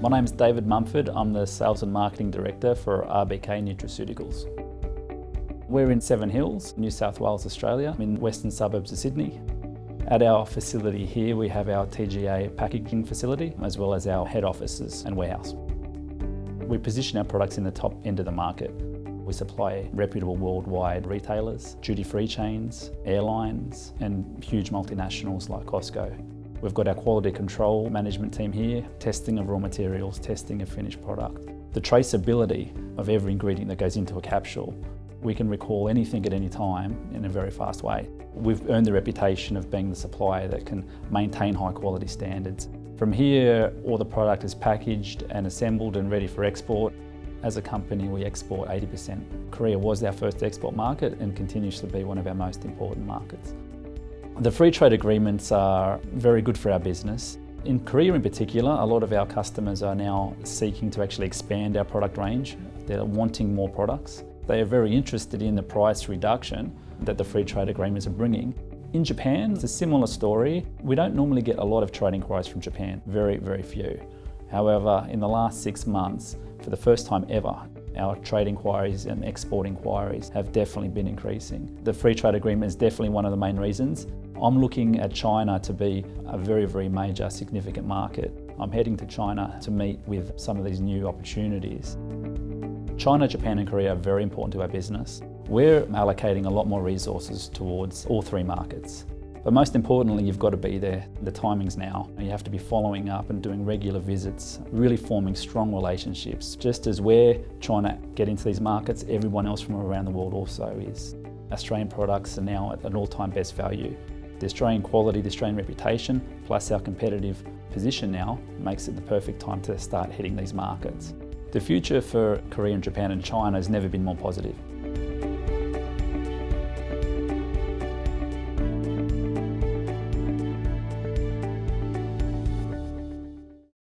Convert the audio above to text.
My name is David Mumford. I'm the Sales and Marketing Director for RBK Nutraceuticals. We're in Seven Hills, New South Wales, Australia, in western suburbs of Sydney. At our facility here, we have our TGA packaging facility, as well as our head offices and warehouse. We position our products in the top end of the market. We supply reputable worldwide retailers, duty-free chains, airlines, and huge multinationals like Costco. We've got our quality control management team here, testing of raw materials, testing of finished product. The traceability of every ingredient that goes into a capsule we can recall anything at any time in a very fast way. We've earned the reputation of being the supplier that can maintain high quality standards. From here, all the product is packaged and assembled and ready for export. As a company, we export 80%. Korea was our first export market and continues to be one of our most important markets. The free trade agreements are very good for our business. In Korea in particular, a lot of our customers are now seeking to actually expand our product range. They're wanting more products. They are very interested in the price reduction that the free trade agreements are bringing. In Japan, it's a similar story. We don't normally get a lot of trade inquiries from Japan, very, very few. However, in the last six months, for the first time ever, our trade inquiries and export inquiries have definitely been increasing. The free trade agreement is definitely one of the main reasons. I'm looking at China to be a very, very major, significant market. I'm heading to China to meet with some of these new opportunities. China, Japan and Korea are very important to our business. We're allocating a lot more resources towards all three markets. But most importantly, you've got to be there. The timing's now. You have to be following up and doing regular visits, really forming strong relationships. Just as we're trying to get into these markets, everyone else from around the world also is. Australian products are now at an all-time best value. The Australian quality, the Australian reputation, plus our competitive position now makes it the perfect time to start hitting these markets. The future for Korea and Japan and China has never been more positive.